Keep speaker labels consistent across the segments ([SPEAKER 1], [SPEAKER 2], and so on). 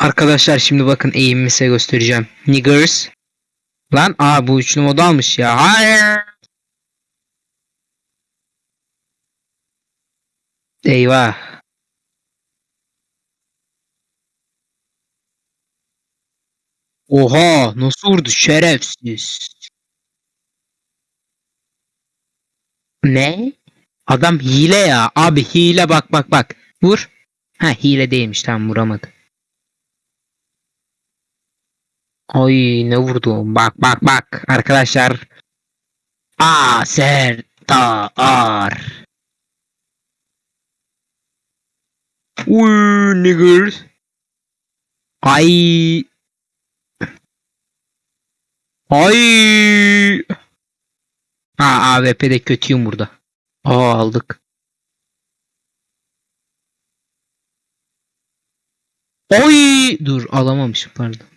[SPEAKER 1] Arkadaşlar şimdi bakın eğimimi size göstereceğim. Niggers. Lan aa bu üçlü modu almış ya. Hayır. Eyvah. Oha nasıl vurdu şerefsiz. Ne? Adam hile ya. Abi hile bak bak bak. Vur. Ha hile değilmiş tamam vuramadı. Ay ne vurdu? Bak bak bak arkadaşlar. Aa Serdar. Uy nigger. Ay. Ay. Ha AWP'de kötüyüm burada. Aa aldık. Oy dur alamamışım pardon.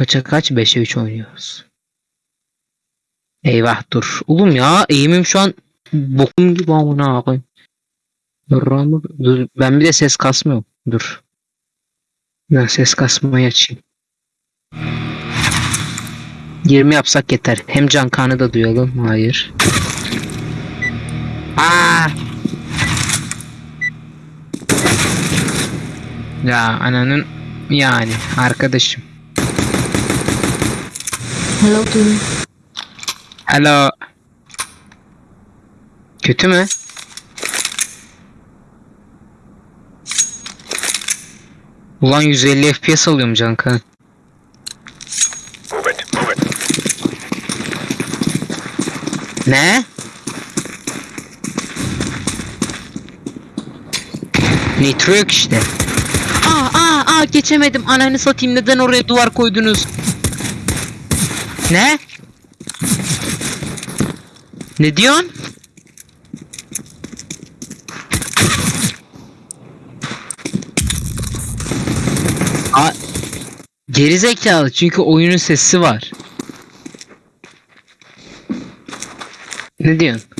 [SPEAKER 1] Kaça kaç? 5'e 3 oynuyoruz. Eyvah dur. Oğlum ya eğimim şu an bokum gibi amına koyayım. Dur, dur ben bir de ses kasmıyorum. Dur. Ben ses kasmayı açayım. 20 yapsak yeter. Hem can kanı da duyalım. Hayır. Aa! Ya ananın yani arkadaşım.
[SPEAKER 2] Hello to you.
[SPEAKER 1] Hello. Kötü mü? Ulan 150 FPS alıyorum Cankan.
[SPEAKER 3] Move it, move it.
[SPEAKER 1] Ne? Nitro yok işte. Aa aa aa geçemedim. Ananı satayım neden oraya duvar koydunuz? Ne? Ne diyorsun? Aa, gerizekalı çünkü oyunun sesi var. Ne diyorsun?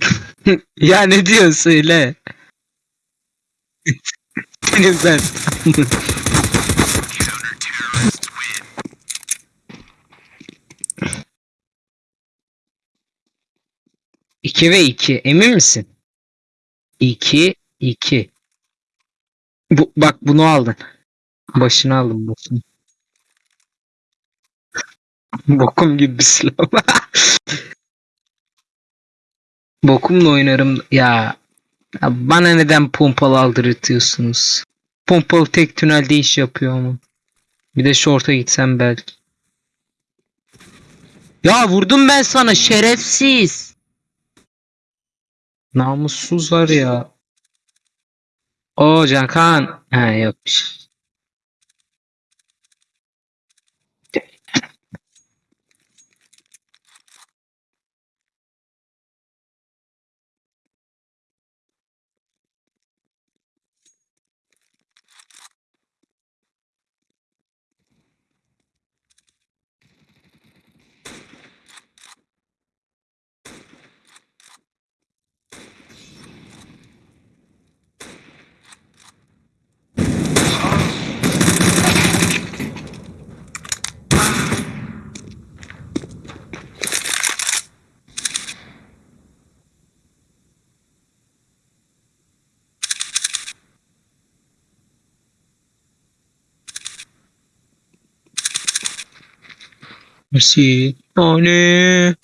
[SPEAKER 1] ya ne diyorsun söyle. Senin ben. İki ve iki. Emin misin? İki, iki. Bu, bak bunu aldın. Başını aldım başını. Bokum gibi bir silah. Bokumla oynarım ya. ya bana neden pompalı aldırtıyorsunuz? Pompalı tek tünelde iş yapıyor ama. Bir de short'a gitsem belki. Ya vurdum ben sana şerefsiz. Namussuzlar ya. O Cankan. Ha yokmuş. Mersi. Nane.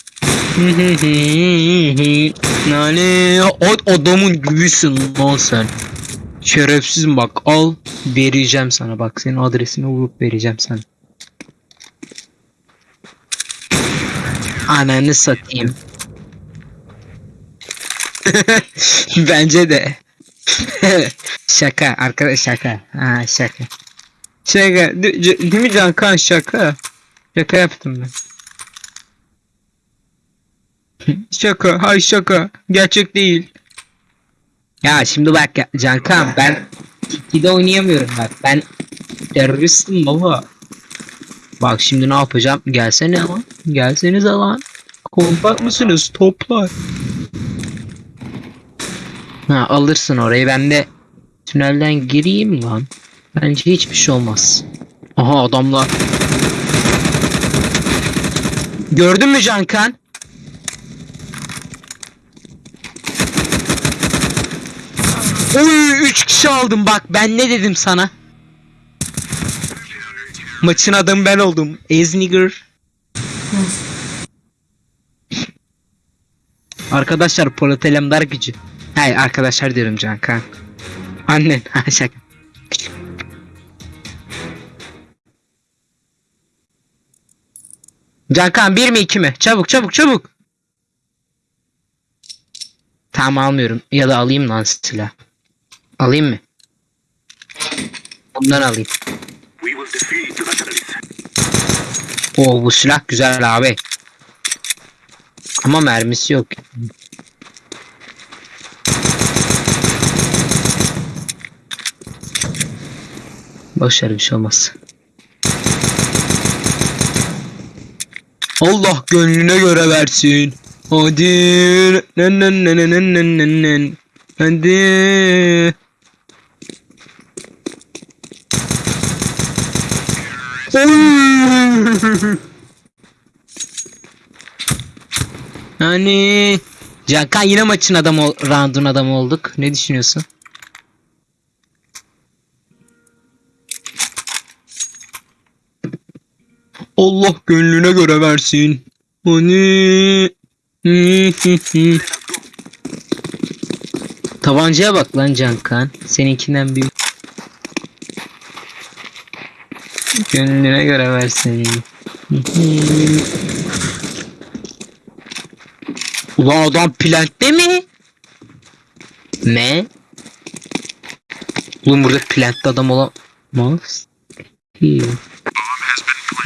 [SPEAKER 1] Nane. O adamın gibisin lan sen. Şerefsizim bak al vereceğim sana bak senin adresini bulup vereceğim sana. Ananı satayım. Bence de. şaka arkadaş şaka. Ha şaka. Şaka. De- ce- Değil mi Cankan şaka? Şaka yaptım ben. şaka, hay şaka. Gerçek değil. Ya şimdi bak ya, Cankan ben Tiki'de oynayamıyorum bak. Ben teröristim baba. Bak şimdi ne yapacağım? Gelsene lan. Gelsenize lan. Kompak mısınız toplar? Ha, alırsın orayı ben de tünelden gireyim lan. Bence hiçbir şey olmaz. Aha adamlar. Gördün mü Cankan? Oy 3 kişi aldım bak ben ne dedim sana? Maçın adamı ben oldum. Eznigger. Arkadaşlar Polat Alemdar gücü. Hayır arkadaşlar diyorum Cankan. Annen. Şaka. Cankan bir mi iki mi? Çabuk çabuk çabuk. Tamam almıyorum. Ya da alayım lan silah. Alayım mı? Bundan alayım. Oo bu silah güzel abi. Ama mermisi yok. Boşver bir şey olmaz. Allah gönlüne göre versin. Hadi. Nen nen nen nen nen nen nen. Hadi. Yani Cankan yine maçın adamı round'un adamı olduk. Ne düşünüyorsun? Allah gönlüne göre versin. Hani Tabancaya bak lan Cankan. Seninkinden büyük. Gönlüne göre versin. Ulan adam plantte mi? Ne? Oğlum burada plantte adam olamaz. Ki.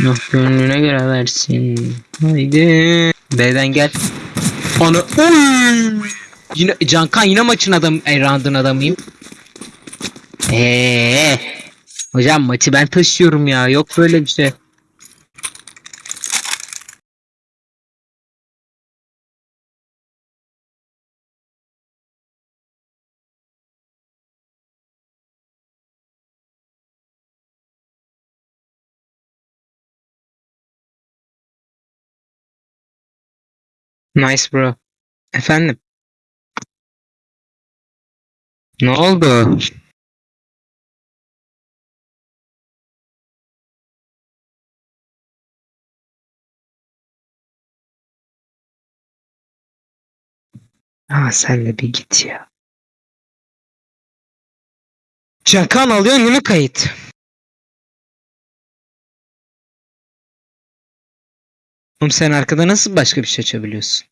[SPEAKER 1] Allah gönlüne göre versin. Haydi. B'den gel. Onu. Oy! Yine Cankan yine maçın adam, e, round'un adamıyım. Eee. Hocam maçı ben taşıyorum ya. Yok böyle bir şey. Nice bro. Efendim? Ne oldu? Ha sen de bir git ya. Cankan alıyor mi kayıt? Oğlum sen arkada nasıl başka bir şey açabiliyorsun?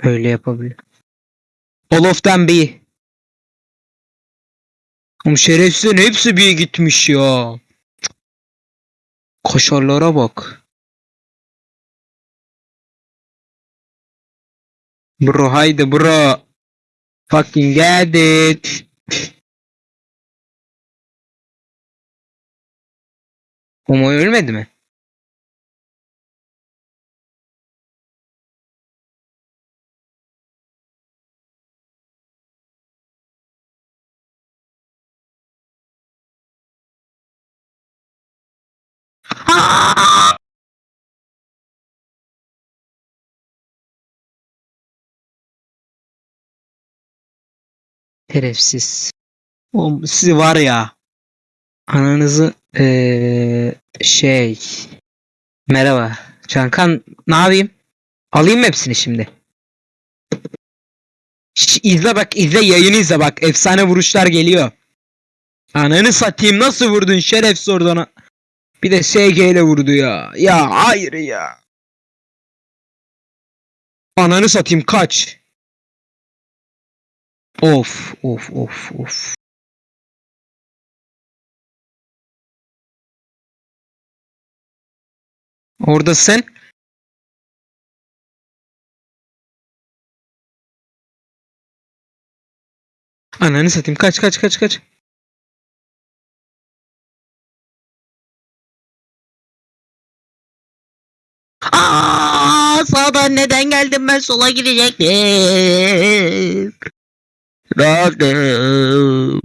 [SPEAKER 1] Öyle yapabilir. All of them B. Oğlum şerefsizlerin hepsi B'ye gitmiş ya. Koşarlara bak. Bro haydi bro. Fucking get it. Homo ölmedi mi? Şerefsiz. Oğlum sizi var ya. Ananızı eee şey. Merhaba. Cankan ne yapayım? Alayım mı hepsini şimdi? Şş, izle bak izle yayını izle bak. Efsane vuruşlar geliyor. Ananı satayım nasıl vurdun şerefsiz oradan. Bir de SG ile vurdu ya. Ya hayır ya. Ananı satayım kaç. Of of of of. Oradasın. Ananı satayım. Kaç kaç kaç kaç. Aa, sağdan neden geldim ben sola girecektim. Rahatım.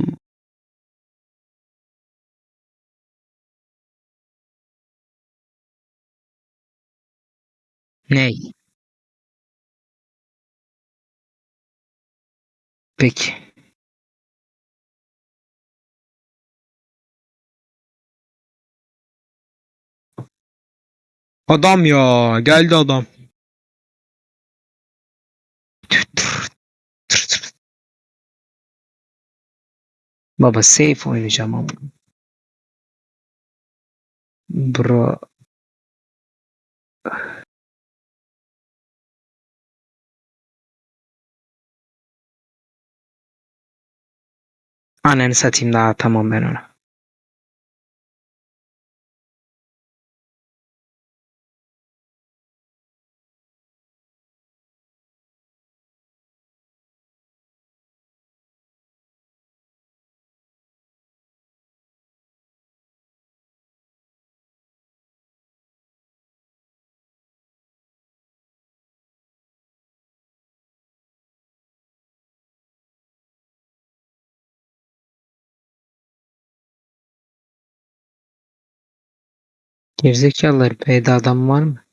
[SPEAKER 1] Ney? Peki. Adam ya geldi adam. Baba safe oynayacağım ama. Bro. Ananı satayım daha tamam ben onu. Gerizekalılar B'de adam var mı?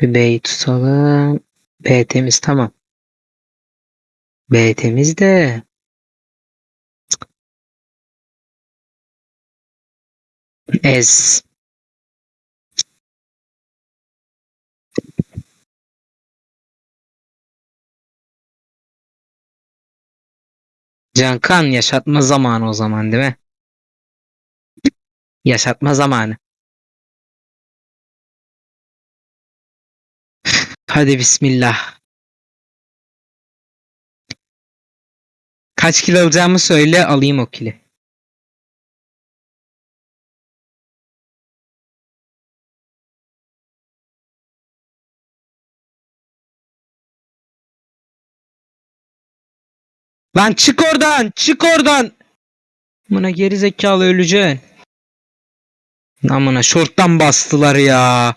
[SPEAKER 1] Bir B'yi tutalım. B temiz tamam. B temiz de. Ez. Cankan yaşatma zamanı o zaman değil mi? Yaşatma zamanı. Hadi bismillah. Kaç kilo alacağımı söyle alayım o kili. Lan çık oradan çık oradan. Buna geri zekalı öleceksin. Amına şorttan bastılar ya.